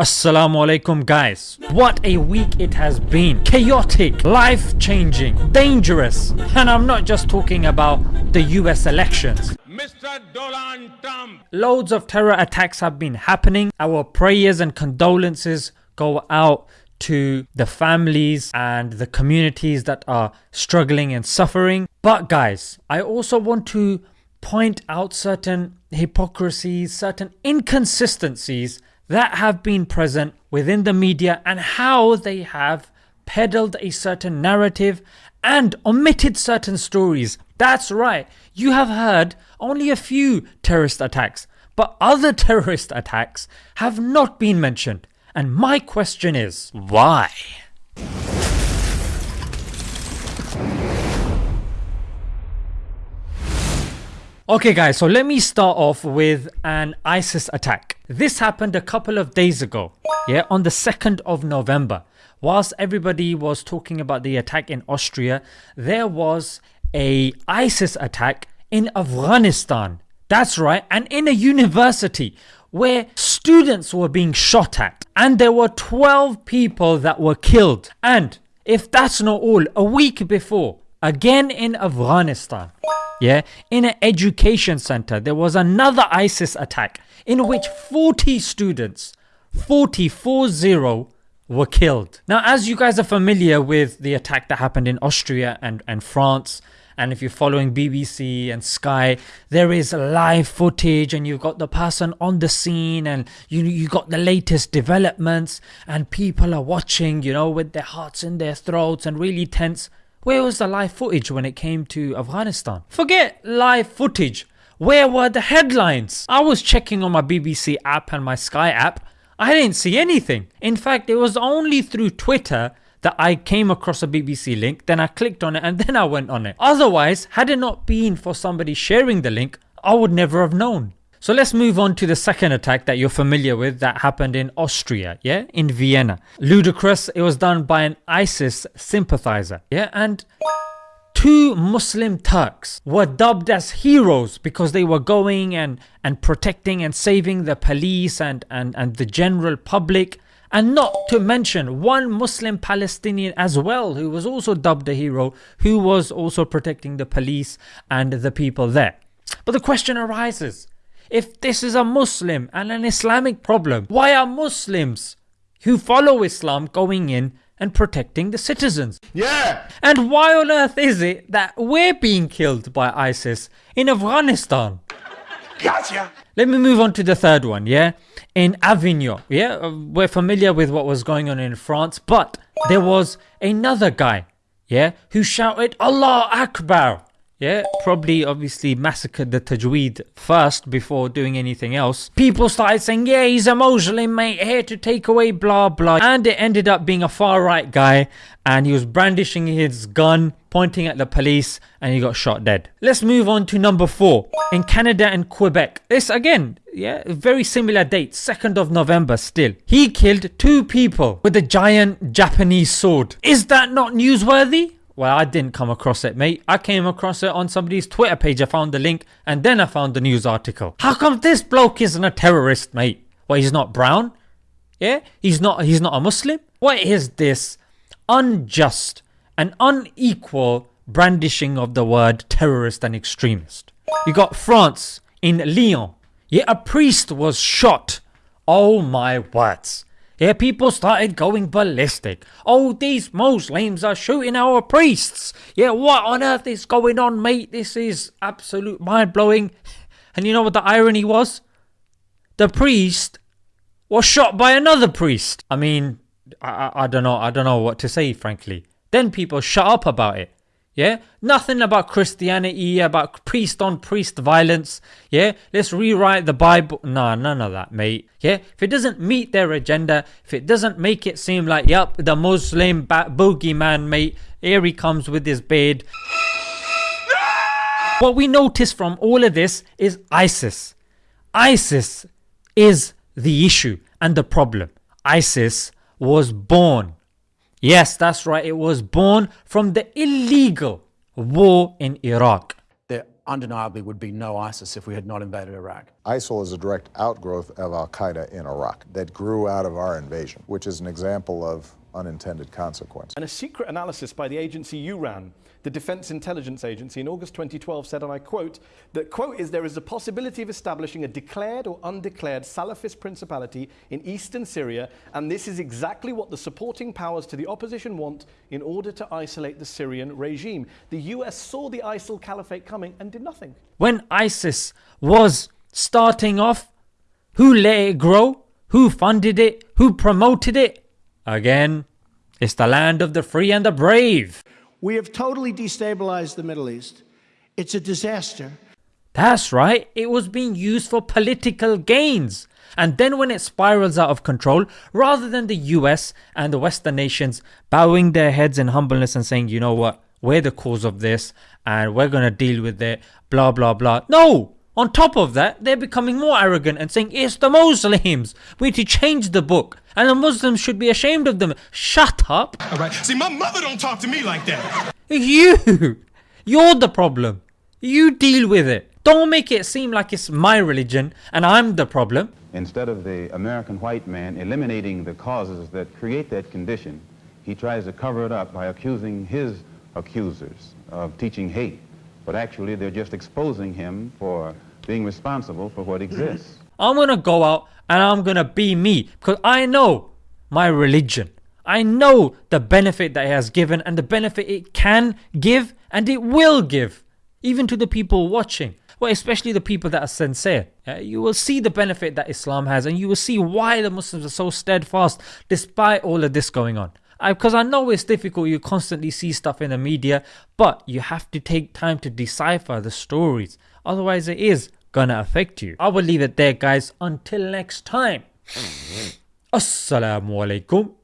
Assalamu alaikum guys. What a week it has been. Chaotic, life changing, dangerous. And I'm not just talking about the US elections. Mr. Donald Trump. Loads of terror attacks have been happening. Our prayers and condolences go out to the families and the communities that are struggling and suffering. But guys, I also want to point out certain hypocrisies, certain inconsistencies that have been present within the media and how they have peddled a certain narrative and omitted certain stories. That's right, you have heard only a few terrorist attacks, but other terrorist attacks have not been mentioned. And my question is, why? Okay guys, so let me start off with an ISIS attack. This happened a couple of days ago, yeah, on the 2nd of November. Whilst everybody was talking about the attack in Austria, there was a ISIS attack in Afghanistan. That's right, and in a university where students were being shot at and there were 12 people that were killed. And if that's not all, a week before, again in Afghanistan, yeah, in an education center, there was another ISIS attack in which 40 students, 40, 40 were killed. Now, as you guys are familiar with the attack that happened in Austria and, and France, and if you're following BBC and Sky, there is live footage and you've got the person on the scene and you you got the latest developments and people are watching, you know, with their hearts in their throats and really tense. Where was the live footage when it came to Afghanistan? Forget live footage. Where were the headlines? I was checking on my BBC app and my Sky app. I didn't see anything. In fact, it was only through Twitter that I came across a BBC link, then I clicked on it and then I went on it. Otherwise, had it not been for somebody sharing the link, I would never have known. So let's move on to the second attack that you're familiar with that happened in Austria, yeah, in Vienna. Ludicrous, it was done by an ISIS sympathizer, yeah, and two Muslim Turks were dubbed as heroes because they were going and, and protecting and saving the police and, and, and the general public and not to mention one Muslim Palestinian as well who was also dubbed a hero who was also protecting the police and the people there. But the question arises if this is a Muslim and an Islamic problem, why are Muslims who follow Islam going in and protecting the citizens? Yeah. And why on earth is it that we're being killed by ISIS in Afghanistan? Gotcha. Let me move on to the third one, yeah? In Avignon, yeah? Uh, we're familiar with what was going on in France, but there was another guy, yeah? Who shouted, Allah Akbar yeah, probably obviously massacred the Tajweed first before doing anything else. People started saying, yeah, he's a Muslim mate, here to take away blah blah. And it ended up being a far right guy and he was brandishing his gun, pointing at the police and he got shot dead. Let's move on to number four. In Canada and Quebec. This again, yeah, very similar date, 2nd of November still. He killed two people with a giant Japanese sword. Is that not newsworthy? Well, I didn't come across it, mate. I came across it on somebody's Twitter page. I found the link and then I found the news article. How come this bloke isn't a terrorist, mate? Well, he's not brown. Yeah, he's not. He's not a Muslim. What is this unjust and unequal brandishing of the word terrorist and extremist? You got France in Lyon. Yeah, a priest was shot. Oh my words. Yeah, people started going ballistic. Oh, these Muslims are shooting our priests. Yeah, what on earth is going on, mate? This is absolute mind blowing. And you know what the irony was? The priest was shot by another priest. I mean, I, I, I don't know. I don't know what to say, frankly. Then people shut up about it. Yeah, nothing about Christianity, about priest on priest violence. Yeah, let's rewrite the Bible. Nah, none of that, mate. Yeah, if it doesn't meet their agenda, if it doesn't make it seem like, yep, the Muslim ba- boogeyman, mate, here he comes with his beard. What we notice from all of this is ISIS. ISIS is the issue and the problem. ISIS was born Yes, that's right. It was born from the illegal war in Iraq. There undeniably would be no ISIS if we had not invaded Iraq. ISIL is a direct outgrowth of Al Qaeda in Iraq that grew out of our invasion, which is an example of unintended consequence. And a secret analysis by the agency you ran, the Defense Intelligence Agency, in August 2012 said, and I quote, that, quote, is there is a possibility of establishing a declared or undeclared Salafist principality in eastern Syria, and this is exactly what the supporting powers to the opposition want in order to isolate the Syrian regime. The US saw the ISIL caliphate coming and did nothing. When ISIS was starting off, who let it grow? Who funded it? Who promoted it? Again, it's the land of the free and the brave. We have totally destabilized the Middle East. It's a disaster. That's right, it was being used for political gains. And then when it spirals out of control, rather than the US and the Western nations bowing their heads in humbleness and saying, you know what, we're the cause of this and we're going to deal with it, blah, blah, blah. No! On top of that, they're becoming more arrogant and saying, it's the Muslims. We need to change the book. And the Muslims should be ashamed of them. Shut up. All right. See, my mother don't talk to me like that. You! You're the problem. You deal with it. Don't make it seem like it's my religion and I'm the problem. Instead of the American white man eliminating the causes that create that condition, he tries to cover it up by accusing his accusers of teaching hate. But actually, they're just exposing him for being responsible for what exists. I'm gonna go out and I'm gonna be me because I know my religion. I know the benefit that it has given and the benefit it can give and it will give, even to the people watching. Well, especially the people that are sincere. You will see the benefit that Islam has and you will see why the Muslims are so steadfast despite all of this going on. Because I, I know it's difficult, you constantly see stuff in the media, but you have to take time to decipher the stories. Otherwise, it is gonna affect you. I will leave it there, guys. Until next time. Assalamu alaikum